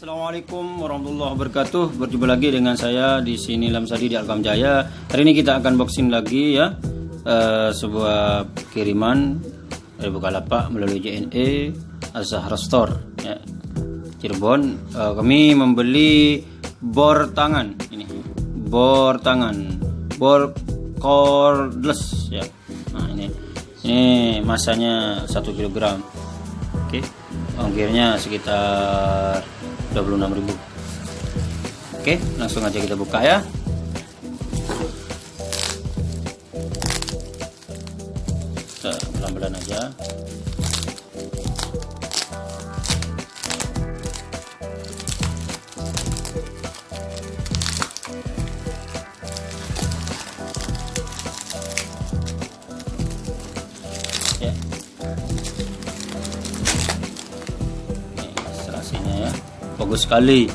Assalamualaikum warahmatullahi wabarakatuh. Berjumpa lagi dengan saya di sini Lamsadi di Alkam Jaya. Hari ini kita akan boxing lagi ya eh, sebuah kiriman dari Bukalapak melalui JNE Azhar Store ya. Cirebon. Eh, kami membeli bor tangan ini. Bor tangan. Bor cordless ya. Nah, ini. Ini masanya 1 kg. Oke. Ongkirnya sekitar 26.000 Oke langsung aja kita buka ya. Pelan-pelan aja. Ya bagus sekali.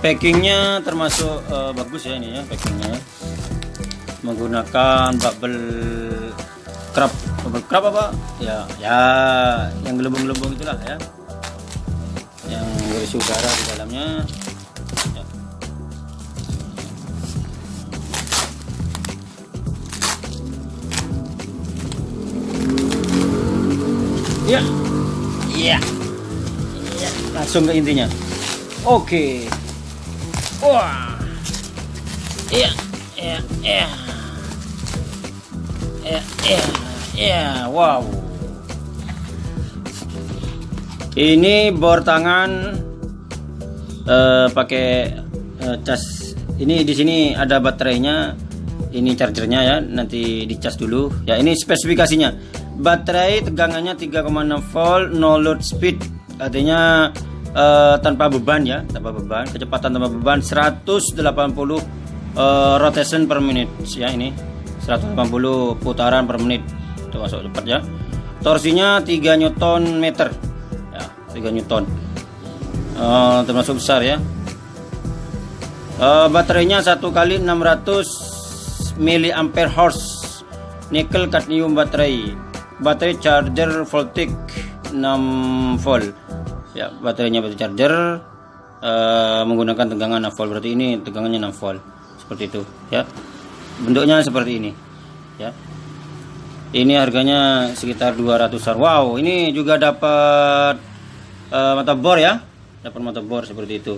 Packingnya termasuk uh, bagus ya ini ya packingnya. Menggunakan bubble crab. Bubble crab apa? Ya ya yang gelembung-gelembung itulah ya. Yang berisi udara di dalamnya. Ya. Ya. Ya, ya. langsung ke intinya Oke. Wah. Iya, iya, iya. Iya, iya, iya. Wow. Ini bor tangan uh, pakai uh, cas. Ini di sini ada baterainya. Ini chargernya ya, nanti dicas dulu. Ya, ini spesifikasinya. Baterai tegangannya 3,6 volt, no load speed. Artinya uh, tanpa beban ya tanpa beban. Kecepatan tanpa beban 180 uh, rotation per menit ya ini. 180 putaran per menit. Itu masuk cepat ya. Torsinya 3 newton meter. Ya 3 newton. Uh, termasuk besar ya. Uh, baterainya satu kali 600 miliampere hours nickel cadmium baterai. Baterai charger voltic 6 volt ya baterainya baterai charger uh, menggunakan tegangan 6 volt. Berarti ini tegangannya 6 volt. Seperti itu ya. Bentuknya seperti ini ya. Ini harganya sekitar 200an wow ini juga dapat uh, mata bor ya. Dapat mata bor seperti itu.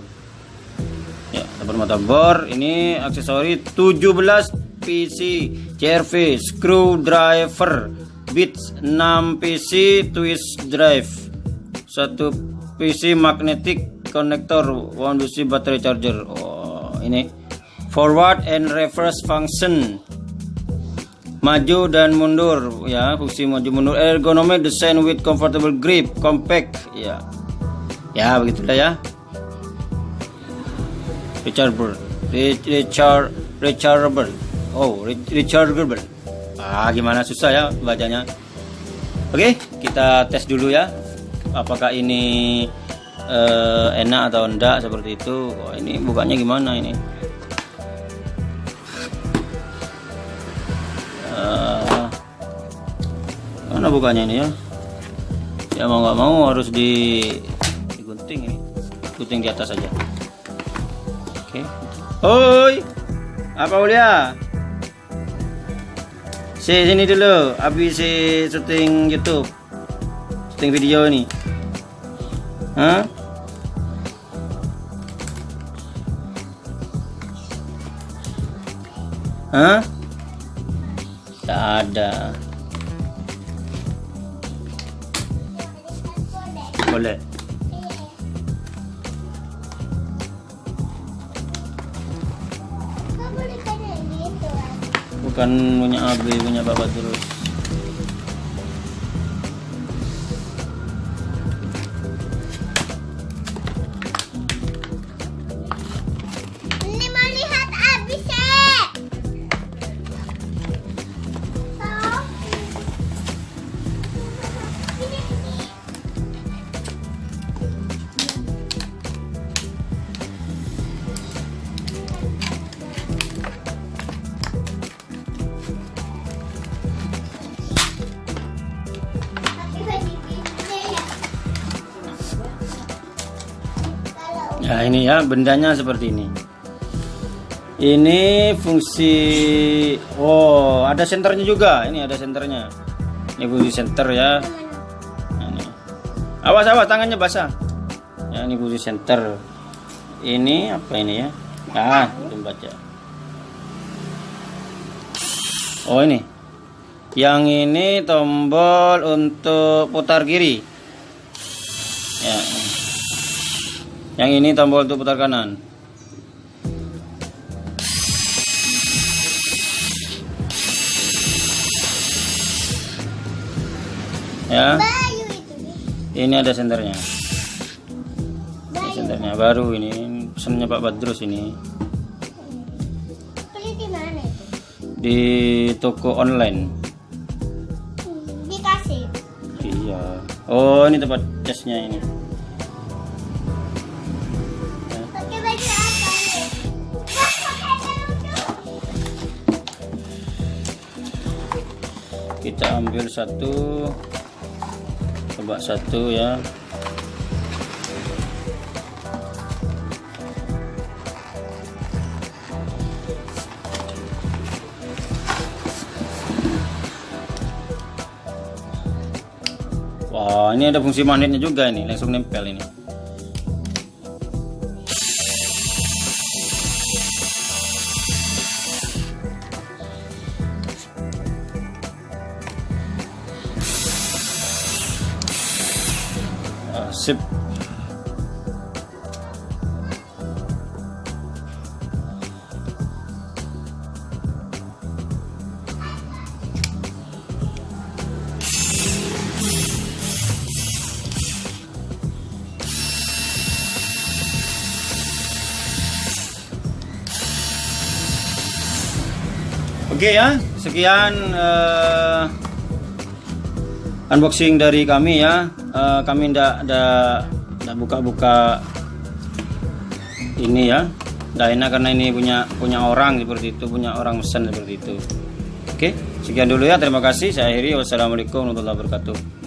Ya dapat mata bor. Ini aksesori 17 PC CRV screwdriver bits 6 PC twist drive. Satu PC magnetic connector one DC battery charger. Oh ini. Forward and reverse function. Maju dan mundur. Ya fungsi maju mundur. Ergonomic design with comfortable grip compact. Ya. Ya begitulah ya. Rechargeable. Recharge rechargeable. Oh rechargeable. Ah gimana? Susah ya bacanya. Oke kita tes dulu ya apakah ini uh, enak atau enggak seperti itu? Oh, ini bukannya gimana ini? Uh, mana bukannya ini ya? Ya mau nggak mau harus di digunting ini. Gunting di atas saja oke. Okay. oi apa Ulia? Si sini dulu habis syuting YouTube. Syuting video ini Hah? Hah? Tak ada. Boleh. Bukan punya Abi, punya Bapak terus. Nah ini ya bendanya seperti ini. Ini fungsi oh ada senternya juga. Ini ada senternya. Ini fungsi senter ya. Nah, ini. Awas awas tangannya basah. Ya ini fungsi senter. Ini apa ini ya? Ah belum baca. Oh ini. Yang ini tombol untuk putar kiri. Ya. Yang ini tombol untuk putar kanan. Ya. Ini ada senternya. Ini senternya baru ini. Pesannya Pak Badrus ini Beli di mana itu? di toko online. Hmm, dikasih. Iya. Oh, ini tempat casnya ini. Kita ambil satu. Coba satu ya. Wah, ini ada fungsi magnetnya juga ini, langsung nempel ini. Sip. Oke ya, sekian eh, unboxing dari kami ya. Eh, kami ndak ndak buka-buka ini ya. Ndak enak karena ini punya punya orang seperti itu, punya orang pesan seperti itu. Oke, sekian dulu ya. Terima kasih. Saya akhiri. Wassalamualaikum warahmatullahi wabarakatuh.